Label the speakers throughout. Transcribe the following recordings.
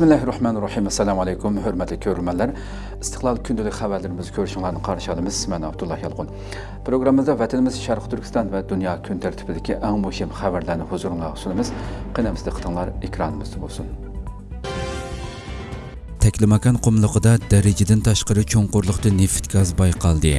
Speaker 1: Bismillahirrahmanirrahim. Assalamu alaykum, hörmətli görürmənlər. İstiqlal gündəlik xəbərlərimizi görüşünlərini qarşıladınız. Mən Abdullah Yalqın. Proqramımızda vətənimiz Şərq Türkistan və dünya gün tərtibindəki ən mühim xəbərləri huzurunuza sunumuz. Qınamızda qıtınlar ekranımızda olsun.
Speaker 2: Teklimakan qumluqda dərəcədən təşqiri çonqurluqda neft qaz bayqaldı.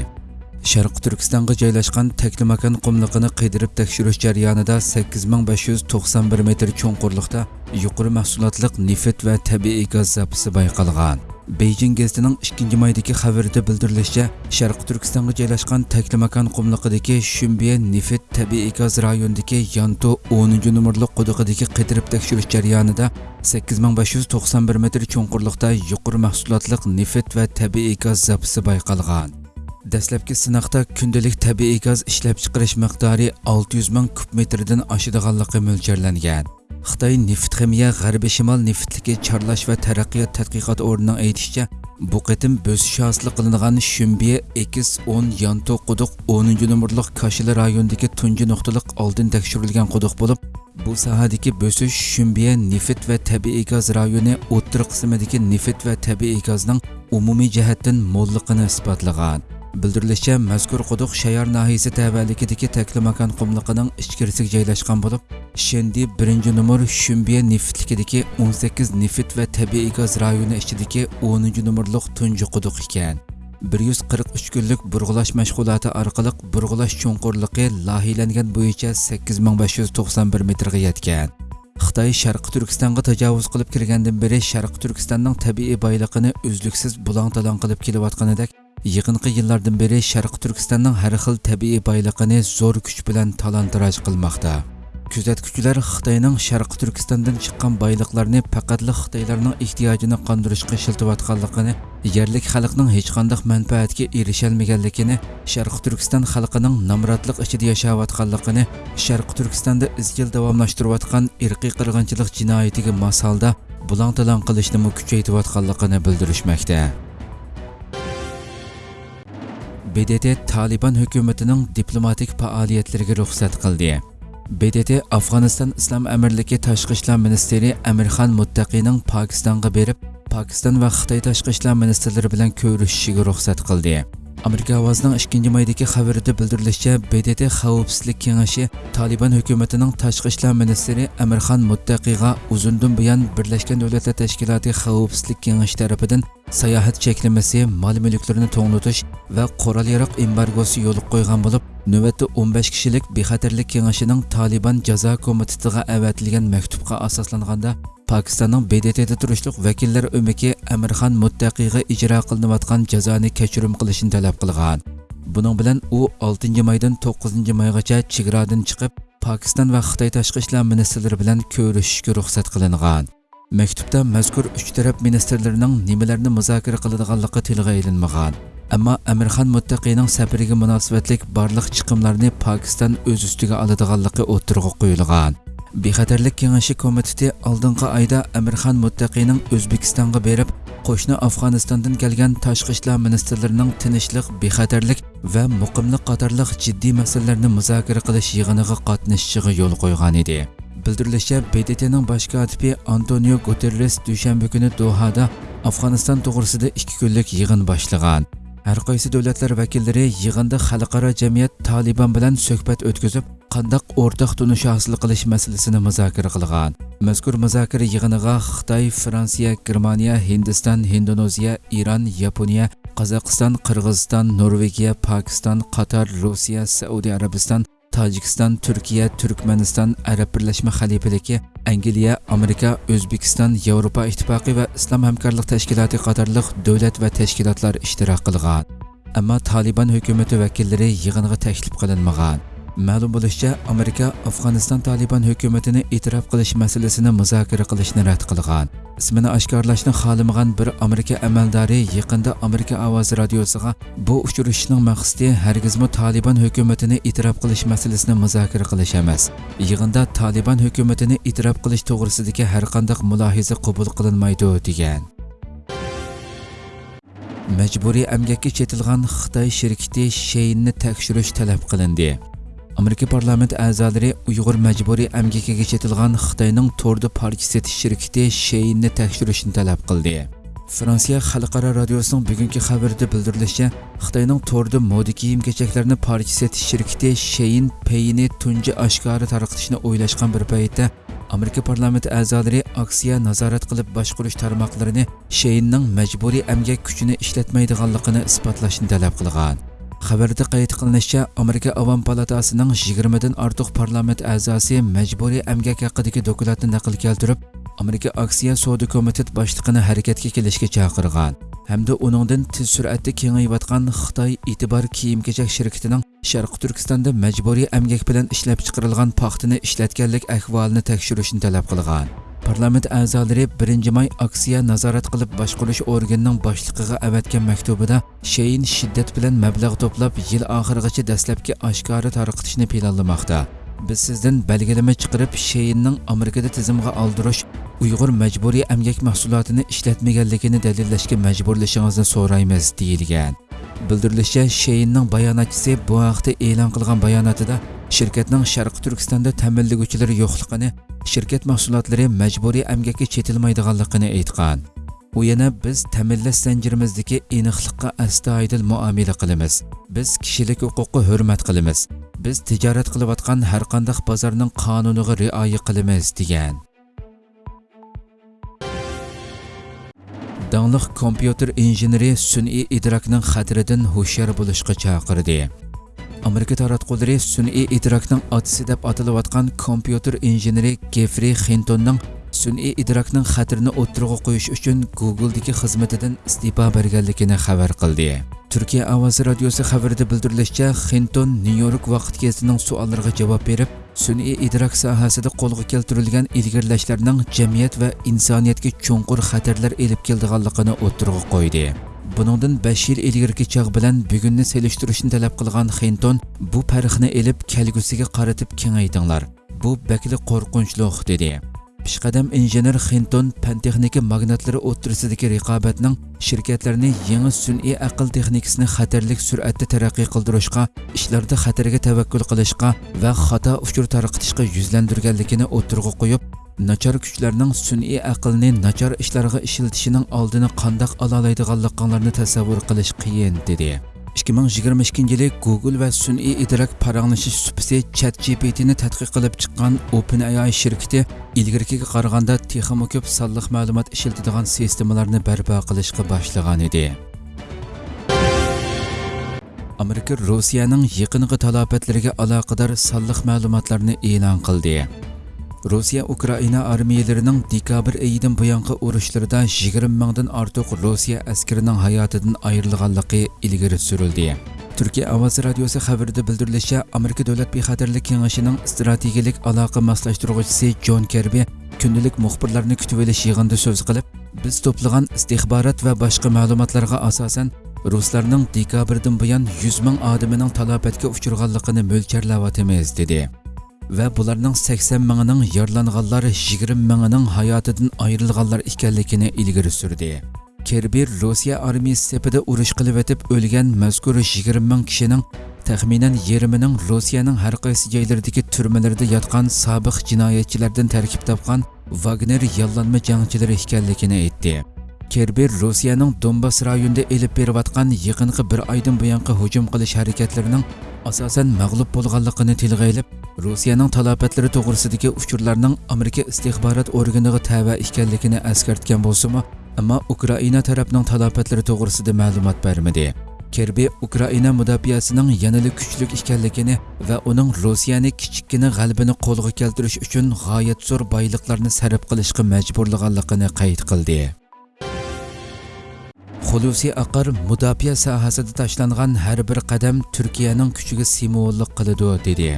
Speaker 2: Sharq Turkistonga joylashgan Taklimakan qumligini qidirib tekshirish jarayonida 8591 metr chuqurlikda yuqori mahsulotliq neft va tabiiy gaz zapisi bayqalgan. Beijing gazetining 2 maydagi xabarida bildirilishicha, Sharq Turkistonga joylashgan Taklimakan qumligidagi Shumbiya neft tabiiy gaz rayonidagi Yanto 10 nomerli quduqidagi qidirib tekshirish jarayonida 8591 metr chuqurlikda yuqori mahsulotliq neft va tabiiy gaz zapisi bayqalgan. Dəstləbki sınaqda gündəlik təbii qaz işləpçiqiriş miqdarı 600 min kub metrdən aşıdığanlıqı mölkərlənən. Xitay Neft Ximiya Ғərbi Şimal neftliki çarlaş və tərəqqiyat tədqiqat orunun eytişcə, bu qitim bösüşü aslı qılınğan Şümbiyə 210 Yanto quduq 10-cu nömrlük Kaşılı rayondakı tuncu nöqtəlik aldın təkşürülgən quduq olub, bu sahədəki bösüş Şümbiyə neft və təbii qaz rayonu o'ttir qismidagi neft və təbii qazning umumiy jihatdan mo'lligini isbotlag'an bildirilishicha mazkur quduq shayar nahiyasi tavallikidagi taklimakan qumliqining ichkarisiga joylashgan bo'lib shendi 1 nomer shumbiya neftlikidagi 18 neft va tabiiy gaz rayoni ichidagi 10 nomerliq tunji quduq ekan. 143 kunlik burg'ulash mashg'uloti orqali burg'ulash chuqurligi lahilangan bo'yicha 8591 metrga yetgan. Xitoy sharqi turkistonga tajovuz qilib kirgandan beri sharqi turkistonning tabiiy boyligini uzluksiz bulang talon qilib kelayotganidek yaqinqi yillardan beri sharqi turkistonning har xil tabiiy boyligini zo'r kuch bilan talon-taroj qilmoqda. Kuzatuvchilar xitoyning sharqi turkistondan chiqqan boyliqlarni faqatli xitoylarning ehtiyojini qondirishga ishlatayotganligini yerlik xalqning hech qanday manfaatga erisholmaganligini sharqi turkiston xalqining nomrodlik ichida yashayotganligini sharqi turkistonda izchil davomlashtirayotgan irqiy qirg'inchilik jinoyatiga masalda bulang talon qilishni kuchaytirayotganligini bildirishmoqda. BDT Taliban hukumatining diplomatik faoliyatlariga ruxsat qildi. BDT Afg'oniston Islom Amirligi tashqi ishlar ministeri Amirxon Muttaqining Pokistonga berib, Pokiston va Xitoy tashqi ishlar ministrlari bilan ko'rishishiga ruxsat qildi. Amerika ovozining 2 maydagi xabarida bildirilishicha, BDT Xavfsizlik kengashi Taliban hukumatining tashqi ishlar ministri Amirxon Muttaqiga uzundan buyon Birlashgan Davlatlar Tashkiloti Xavfsizlik kengashi tomonidan sayohat cheklamasi, mol mulklarni to'ng'nitish va qurol yaroq embargosi yo'l qo'ygan bo'lib, navbatda 15 kishilik bexatarlik kengashining Taliban jazo komitetiga avatilgan maktubga asoslanganda Pokistonning BDTda turishliq vakillar umiki Amirxon Muttaqiga ijro qilinayotgan jazoni kechirim qilishini talab qilgan. Buning bilan u 6 maydan 9 maygacha chegaradan chiqib, Pokiston va Xitoy tashqi ishlar ministrlari bilan ko'rishishga ruxsat qilingan. Maktubda mazkur uch taraf ministrlarining nimalarni muzokara qiladiganligi tilga ilinmagan. Ammo Amirxon Muttaqining safariga munosabatlik barliq chiqimlarni Pakistan o'z ustiga oladiganligi o'tirg'a qo'yilgan. Bexatarlik kengashi komiteti oldingi oyda Amirxon Muttaqining O'zbekistonga berib, qo'shni Afg'onistondan kelgan tashqi ishlar ministrlarining tinchlik, bexatarlik va muqimlik qatorliq jiddiy masalalarni muzokara qilish yig'iniga qatnashishiga yo'l qo'ygan edi. Bildirilishicha, BDTning bosh kotibi Antonio Guterres dushanba kuni Dohada Afg'oniston to'g'risida 2 kunlik yig'in boshlagan. Hər qaysı dövlətlər vəkilləri yığında xalqara cəmiyyət Taliban bilan söhbət ötküzüb, qandaq ortaq tunuş hasil qilish məsələsini müzakirə qılğan. Məzkur müzakirə yığınığa Xitay, Fransiya, Germaniya, Hindistan, Hindoneziya, İran, Yaponiya, Qozog'iston, Qirg'iziston, Norvegiya, Pokiston, Qatar, Rossiya, Saudiya Arabiston, Tacikistan, Türkiyə, Türkmənistan, Ərəb Birləşmə Xəlifəliki, Angliya, Amerika, Özbekistan, Avropa İttifaqı və İslam Həmkarlıq Təşkilatı qatarlıq dövlət və təşkilatlar iştirak qılğan. Amma Taliban hökuməti vəkilləri yığınğa təklif qılınmağan. Ma'lum bo'lishicha, Amerika Afg'oniston Taliban hukumatini e'tirof qilish masalasini muzokara qilishni rad qilgan. Ismini oshkorlashni xohlamagan bir Amerika amaldori yaqinda Amerika ovozi radiosiga bu uchrashishning maqsadi hargizmi Taliban hukumatini e'tirof qilish masalasini muzokara qilish emas. Yig'inda Taliban hukumatini e'tirof qilish to'g'risidagi har qanday mulohiza qabul qilinmaydi degan. Majburiy amgakka chetilgan Xitoy shirkati Sheinni tekshirish talab qilindi. Amerika parlament a'zolari Uyg'ur majburiy amgakiga chetilgan Xitoyning Torda parki setish shirkati Sheinni tekshirishni talab qildi. Fransiya xalqaro radiosining bugungi xabarida bildirilishicha, Xitoyning Torda moda kiyim-kechaklarni parki setish shirkati Shein Payni tunji oshkora tarqatishni o'ylashgan bir paytda Amerika parlamenti a'zolari aksiya nazorat qilib boshqarish tarmoqlarini Sheinning majburiy amgak kuchini ishlatmaydiganligini isbotlashni talab qilgan. Xabarda qayd qilinishicha, Amerika Avam palatasining 20 dan ortiq parlament a'zosi majburiy amgak haqidagi dokumentni naql keltirib, Amerika Aksiya Savdo komitet boshlig'ini harakatga kelishga chaqirgan hamda uningdan tez sur'atda kengayayotgan Xitoy e'tibor kiyim-kechak shirkatining Sharq Turkistonda majburiy amgak bilan ishlab chiqarilgan paxtani ishlatganlik ahvolini tekshirishni talab qilgan. Parlament a'zolari 1 may aksiya nazorat qilib boshqarish organining boshlig'iga avatgan maktubida Shein shiddat bilan mablag' to'plab yil oxirigacha dastlabki oshkora tarqatishni planlamoqda. Biz sizdan belgilama chiqarib Sheinning Amerikada tizimga oldirish Uyg'ur majburiy amgak mahsulotini ishlatmaganligini dalillashga majburlashingizni so'raymiz deyilgan. Bildirilishicha, Sheinning bayonotchisi bu haqda e'lon qilgan bayonotida shirkatning Sharq Turkistonda ta'minlaguvchilari yo'qligini, shirkat mahsulotlari majburiy amgakka chetilmaydiganligini aytgan. U yana biz ta'minlash zanjirimizdagi aniqlikqa astoydil muomala qilamiz. Biz kishilik huquqni hurmat qilamiz. Biz tijorat qilayotgan har qanday bozorning qonuniga rioya qilamiz degan. Dangliq kompyuter injeneri sun'iy idrokning xatiridan hushyor bo'lishga chaqirdi. Amerika taratqullari sun'iy idrokning otasi deb atalayotgan kompyuter injeneri Geoffrey Hintonning sun'iy idrokning xatirini o'ttirg'a qo'yish uchun Google'dagi xizmatidan istifa berganligini xabar qildi. Turkiya ovozi radiosi xabarida bildirilishicha, Hinton Nyu-York vaqt gazining savollariga javob berib, sun'iy idrok sohasida qo'lga keltirilgan ilgirlashlarning jamiyat va insoniyatga chuqur xatarlar elib keldiganligini o'ttirg'a qo'ydi. Buningdan 5 yil ilgirki chog' bilan bugunni selishtirishni talab qilgan Hinton bu tarixni elib kelgusiga qaratib kengaytinglar. Bu bakli qo'rqinchli dedi. Pishqadam injener Hinton pan texnika magnatlari o'ttirisidagi raqobatning shirkatlarni yangi sun'iy aql texnikasini xatarlik sur'atda taraqqiy qildirishga, ishlarda xatarga tavakkul qilishga va xato uchur tarqatishga yuzlandirganligini o'ttirg'a qo'yib, nachar kuchlarning sun'iy aqlni nachar ishlarga ishlatishining oldini qandoq ola oladiganliklarini tasavvur qilish qiyin dedi. 2022 yili Google va sun'iy idrok paranglashish supisi ChatGPTni tadqiq qilib chiqqan OpenAI shirkati ilgirkiga qaraganda texmo ko'p sonliq ma'lumot ishlatadigan sistemalarni barpo qilishga boshlagan edi. Amerika Rossiyaning yaqinqi talobatlariga aloqador sonliq ma'lumotlarni e'lon qildi. Rusiya Ukraina armiyalarining dekabr oyidan buyongi urushlarda 20 mingdan ortiq Rusiya askarining hayotidan ayrilganligi ilgari сүрілді. Türkiye Avaz Радиосы қабірді bildirilişe Amerika Devlet Bihaterlik Kengişi'nin stratejilik alaka maslaştırıcısı Джон Керби күнділік мұқпырларыны күтіп елі сөз қылып, біз топлыған істихбарат вә башқы мәліматларға асасын, русларның декабрдың бұян 100 мың адамының талапетке ұшырғалықыны мөлкерлаватымыз, деді. Va bularning 80 mingining yaralanganlar 20 mingining hayotidan ayrilganlar ekanligini ilgari surdi. Kerbir Rossiya armiyasi sepida urush qilib o'tib o'lgan mazkur 20 ming kishining taxminan yarmining Rossiyaning har qaysi joylaridagi turmalarda yotgan sobiq jinoyatchilardan tarkib topgan Wagner yollanma jangchilari ekanligini aytdi. Kerber Rossiyaning Donbas rayonida elib berayotgan yaqinqi bir oydan buyongi hujum qilish harakatlarining asosan mag'lub bo'lganligini tilga ilib, Rossiyaning talobatlari to'g'risidagi uchurlarning Amerika istixborot organiga tava ekanligini eskartgan bo'lsa-mu, ammo Ukraina tarafining talofatlari to'g'risida ma'lumot bermadi. Kerbi Ukraina mudofaasining yanada kuchli ekanligini va uning Rossiyani kichikkina g'alibini qo'lga keltirish uchun g'oyat zo'r boyliqlarni sarf qilishga majburlaganligini qayd qildi. Xulusi aqar mudofaa sohasida tashlangan har bir qadam Turkiyaning kuchiga simvollik qiladi dedi.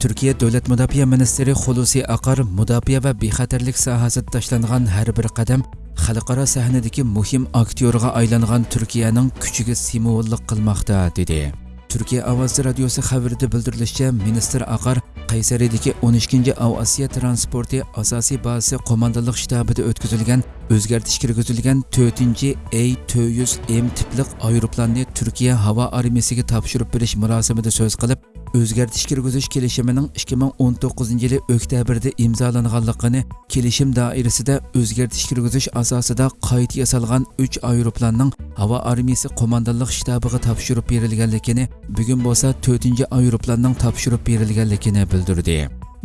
Speaker 2: Turkiya Davlat Mudofaa ministri Xulusi aqar mudofaa va bexatarlik sohasida tashlangan har bir qadam xalqaro sahnadagi muhim aktyorga aylangan Turkiyaning kuchiga simvollik qilmoqda dedi. Turkiya ovozi radiosi xabarida bildirilishicha, ministr Aqar Qaysaridagi 12-Av transporti asosiy bazasi qo'mondonlik shtabida o'tkazilgan o'zgartish kirgizilgan 4-chi A400M tipli aeroplanni Turkiya havo armiyasiga topshirib berish marosimida so'z qilib, o'zgartish kirgizish kelishimining 2019 yili oktyabrda imzolanganligini kelishim doirasida o'zgartish kirgizish asosida qayta yasalgan 3 aeroplanning havo armiyasi qo'mondonlik shtabiga topshirib berilganligini bugun bo'lsa 4 aeroplanning topshirib berilganligini bildirdi.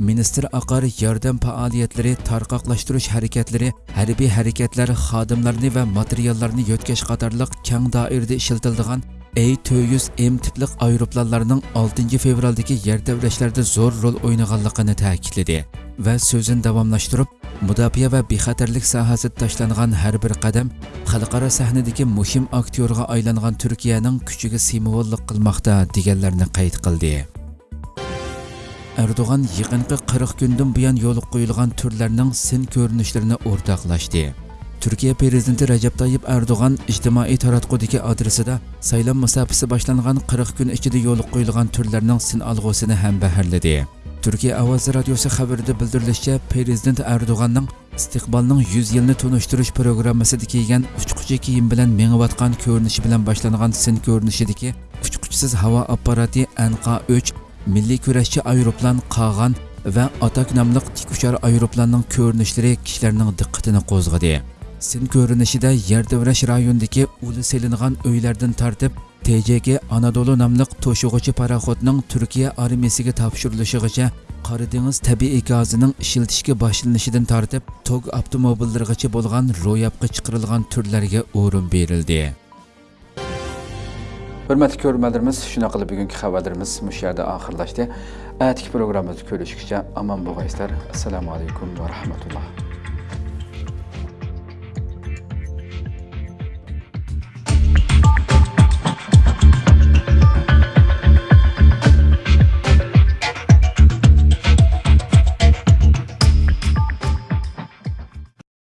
Speaker 2: Ministr aqar yordam faoliyatlari tarqoqlashtirish harakatlari harbiy harakatlar xodimlarini va materiallarni yo'tkash qatorliq keng doirada ishlatiladigan A200M tiplik aeroplanlarning 6 fevraldagi yer tebrashlarda zo'r rol o'ynaganligini ta'kidladi va so'zini davomlashtirib mudofaa va bexatarlik sohasida tashlangan har bir qadam xalqaro sahnadagi muhim aktyorga aylangan turkiyaning kuchiga simvollik qilmoqda deganlarni qayd qildi Erdoğan yaqinqi 40 kundan buyon yo'l qo'yilgan turlarning sin ko'rinishlarini o'rtoqlashdi. Turkiya prezidenti Rajab Tayyip Erdo'g'an ijtimoiy taratqudagi adresida saylov musofasi boshlangan 40 kun ichida yo'l qo'yilgan turlarning sin alg'usini ham baharladi. Turkiya ovoz radiosi xabarida bildirilishicha, prezident Erdo'g'anning istiqbolning 100 yilni tunishtirish programmasida kiygan uchquchi kiyim bilan mengayotgan ko'rinishi bilan boshlangan sin ko'rinishidagi uchquchisiz havo apparati NK-3 milliy kurashchi ayroplan Qag'an va Atak nomli tik uchar aeroplanning ko'rinishlari kishilarning diqqatini qo'zg'adi. Sin ko'rinishida Yerdevrash rayonidagi uli selingan uylardan tartib TJG Anadolu namliq to'shug'ichi paraxodning Turkiya armiyasiga topshirilishigacha Qora dengiz tabiiy gazining ishiltishga boshlanishidan tartib tog avtomobillarigacha bo'lgan ro'yobga chiqarilgan turlarga o'rin berildi.
Speaker 1: hurmatli ko'ruvchilarimiz shuna qilib bugungi xabarlarimiz mush yerda oxirlashdi atigi programmamizni ko'rishguncha omon bo'linglar. assalomu alaykum va rahmatulloh